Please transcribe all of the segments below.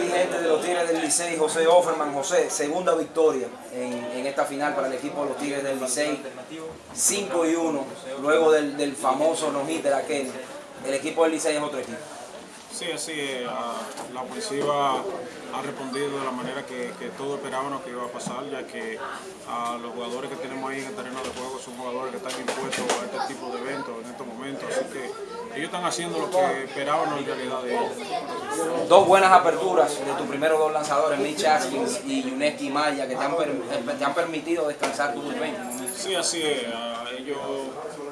Dirigente de los Tigres del Licey, José Offerman. José, segunda victoria en, esta final para el equipo de los Tigres del Licey. 5 y 1, luego del, famoso no-hitter aquel. El equipo del Licey es otro equipo. Sí, así. Ah, La ofensiva ha respondido de la manera que, que todos esperábamos que iba a pasar, ya que ah, los jugadores que tenemos ahí en el terreno de juego son jugadores que están impuestos a este tipo de eventos en estos momentos. Así que ellos están haciendo lo que esperábamos en realidad de ellos. Dos buenas aperturas de tus primeros dos lanzadores, Mitch Askins y Yuneski Maya, que te han, per- te han permitido descansar tu bullpen. Sí, así es. Ah, ellos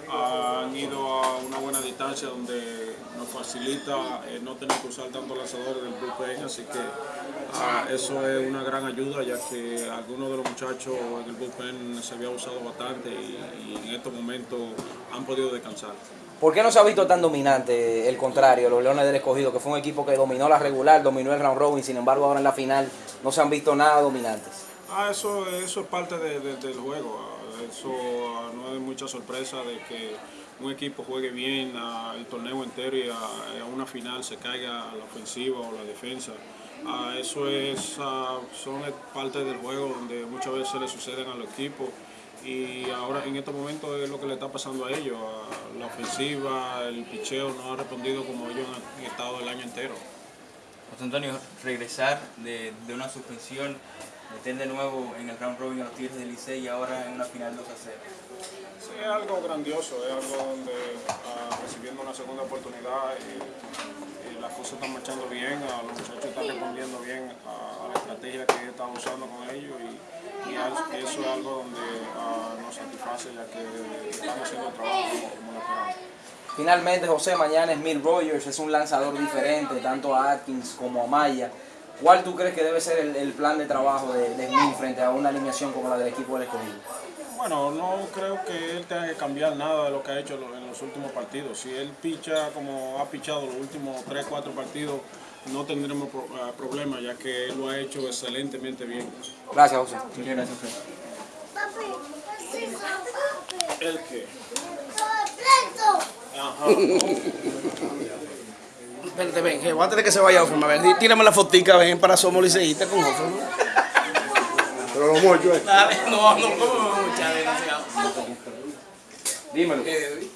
han ido a una buena distancia donde nos facilita eh, no tener que usar tanto lanzadores del bullpen, así que ah, eso es una gran ayuda ya que algunos de los muchachos en el bullpen se había usado bastante y, y en estos momentos han podido descansar. ¿Por qué no se ha visto tan dominante el contrario, los Leones del Escogido, que fue un equipo que dominó la regular, dominó el round robin, sin embargo ahora en la final no se han visto nada dominantes? Ah, eso, eso es parte de- de- del juego. Eso no es mucha sorpresa de que un equipo juegue bien el torneo entero y a, una final se caiga la ofensiva o la defensa. Ah, eso es, ah, son parte del juego donde muchas veces le suceden a los equipos y ahora en estos momentos es lo que le está pasando a ellos. La ofensiva, el picheo no ha respondido como ellos han estado el año entero. José Antonio, regresar de, de una suspensión, meter de nuevo en el round robin a los Tigres del Licey y ahora en una final 2 a 0. Sí, es algo grandioso, es algo donde ah, recibiendo una segunda oportunidad y, y las cosas están marchando bien, ah, los muchachos están respondiendo bien a, a estrategia que están usando con ellos y, y eso es algo donde ah, nos satisface ya que están haciendo el trabajo como, como lo esperamos. Finalmente, José, mañana es Mill Rogers, es un lanzador diferente, tanto a Atkins como a Maya. ¿Cuál tú crees que debe ser el, el plan de trabajo de, de Smith frente a una alineación como la del equipo del escogido? Bueno, no creo que él tenga que cambiar nada de lo que ha hecho en los últimos partidos. Si él picha como ha pichado los últimos 3, 4 partidos, no tendremos ah, problema, ya que él lo ha hecho excelentemente bien. Gracias, José. Muchas gracias, Fred. ¿El qué? Vente, ven, que voy a tener que se vaya Offerman. A ver, tírame la fotica, ven, para Somos Liceístas con Offerman. Pero lo mucho, eh. Dale, no, no, ¿cómo me voy a echar, desgraciado? Dímelo. Eh,